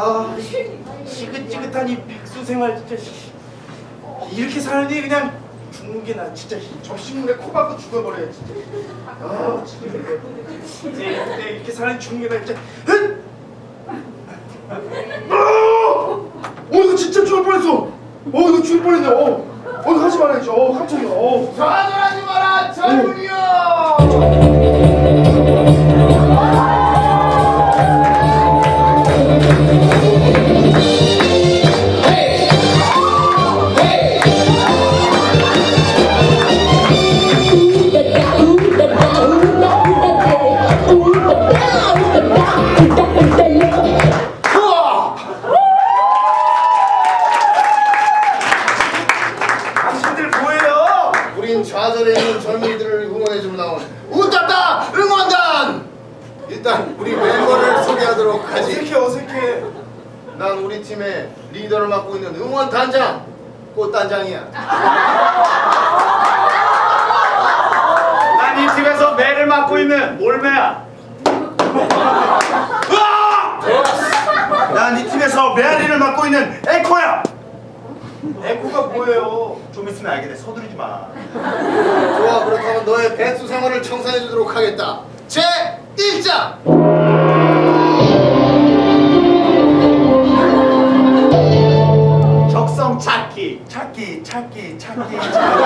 아 지긋지긋한 이 백수 생활 진짜 씨. 이렇게 사느니 그냥 죽는 게 나 진짜 접시물에 코 박고 죽어버려야 진짜. 아 진짜. 이제 이제 이렇게 사느니 죽는 게나 진짜. 흥! 어! 어 이거 진짜 죽을 뻔했어. 어 이거 죽을 뻔했네. 어, 어 이거 하지 말아야지 어 깜짝이야. 어. 좌절하지 마라 젊은이여 하지 어색해 어색해 난 우리 팀의 리더를 맡고 있는 응원단장 꽃단장이야 난 이 팀에서 매를 맡고 있는 올매야. 난 이 팀에서 메아리를 맡고 있는 에코야. 에코가 뭐예요? 좀 있으면 알게 돼. 서두르지 마. 좋아 그렇다면 너의 백수 생활을 청산해 주도록 하겠다 제 1장 찾기, 찾기, 찾기.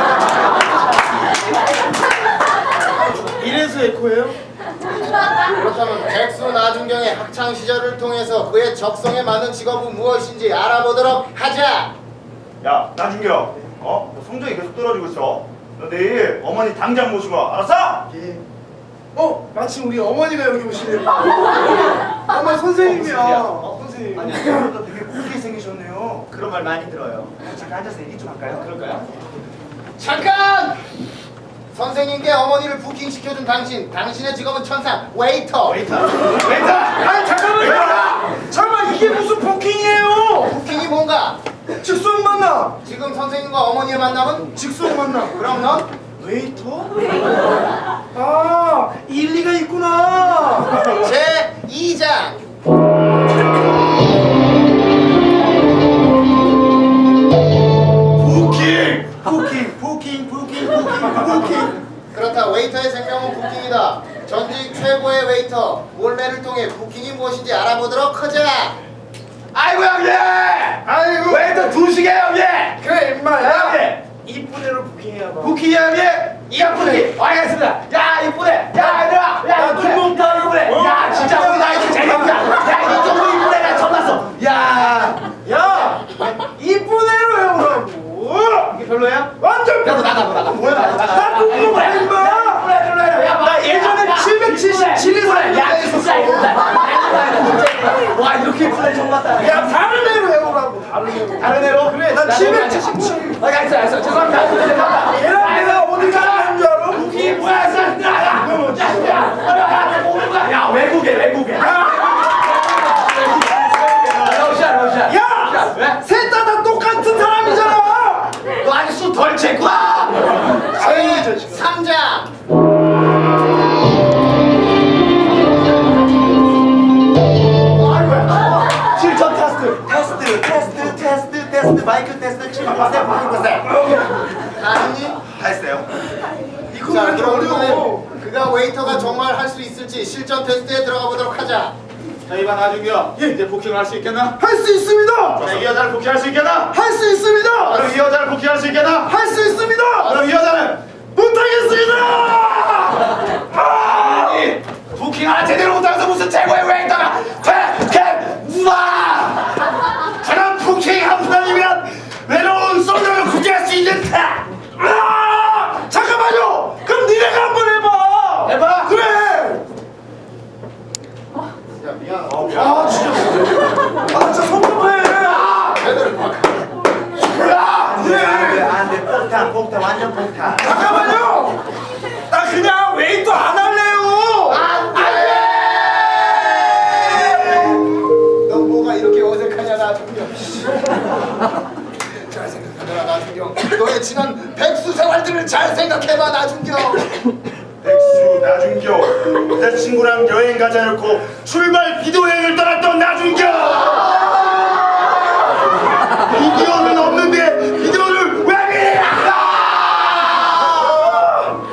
이래서 에코예요? 그렇다면 백수 나중경의 학창 시절을 통해서 그의 적성에 맞는 직업은 무엇인지 알아보도록 하자 야, 나준경. 어? 너 성적이 계속 떨어지고 있어. 너 내일 어머니 당장 모시고 와. 알았어? 예. 어 마침 우리 어머니가 여기 오시네요 어머니 선생님이야 어, 선생님 아니야, 너 되게 곱게 생기셨네요. 그런 말 많이 들어요. 잠깐 앉아서 얘기 좀 할까요? 그럴까요? 잠깐! 선생님께 어머니를 부킹시켜준 당신 당신의 직업은 천상 웨이터 웨이터, 웨이터. 아니 잠깐만요 잠깐만 이게 무슨 부킹이에요 부킹이 뭔가? 즉석 만남 지금 선생님과 어머니의 만남은? 즉석 만남 그럼 넌? 웨이터? 아 일리가 있구나 제 2장 부킹! 부킹, 부킹, 부킹, 부킹. 그렇다 웨이터의 생명은 부킹이다 전직 최고의 웨이터 몰매를 통해 부킹이 무엇인지 알아보도록 하자 아이고 형님! 아이고 웨이터 두시게 형님! 그래 임마야 형님! 이쁜 애로 부킹해야 봐 부킹이 형님! 이가 부킹! 알겠습니다. 야 779. 테스트, 70%, 90%. 다 했어요. 이거 왜자 이렇게 어려워 그가 웨이터가 정말 할 수 있을지 실전 테스트에 들어가 보도록 하자 자, 이반 나중이요. 이제 부킹을 할 수 있겠나? 할 수 있습니다 자, 이 여자를 부킹할 수 있겠나? 할 수 있습니다 그럼 이 여자를 부킹할 수 있겠나? 할 수 있습니다 그럼 이 여자는 못하겠습니다 아니 부킹 하나 제대로 못하면서 무슨 최고의 웨이터가 퇴퇴 우와 저런 부킹 한 판이면 외로운 솔로를 구제할 수 있는 타 아! 잠깐만요 그럼 니네가 한번 해봐 해봐. 그래 야 미안 아 진짜 아 진짜 성공해 제대로 봐 야 그래 안돼 폭탄 잠깐만요! 나 그냥 웨이터 안 할래요! 너 뭐가 이렇게 어색하냐 나중경 잘 생각하더라 나중경. 너의 지난 백수 생활들을 잘 생각해봐 나중경. 백수 나준교 내 친구랑 여행 가자 놓고 출발 비디오 여행을 떠났던 나준교 비디오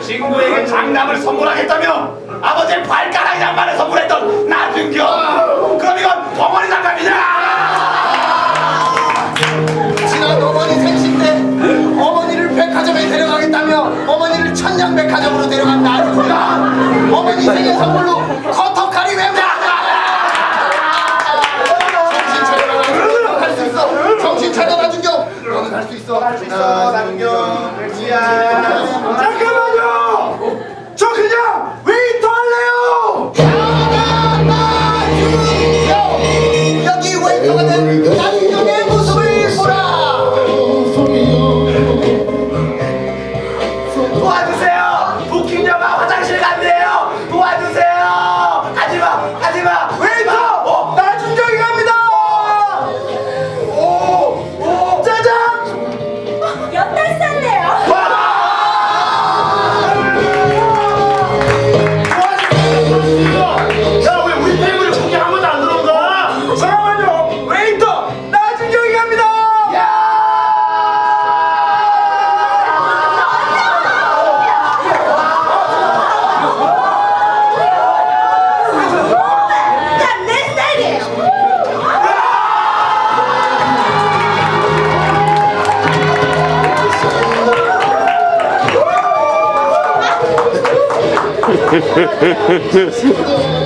친구에게 장남을 선물하겠다며 아버지의 발가락 양말을 선물했던 나준교 그럼 이건 덩어리 장갑이냐? 지난 어머니 생신 때 어머니를 백화점에 데려가겠다며 어머니를 천냥 백화점으로 데려간 나중이가 어머니 생일 선물로 커터칼이 맵다 정신 차려 나중경 할수 있어. 정신 차려 나중경. 너는 할 수 있어. 나중경. 잠깐만요 呵呵呵呵呵呵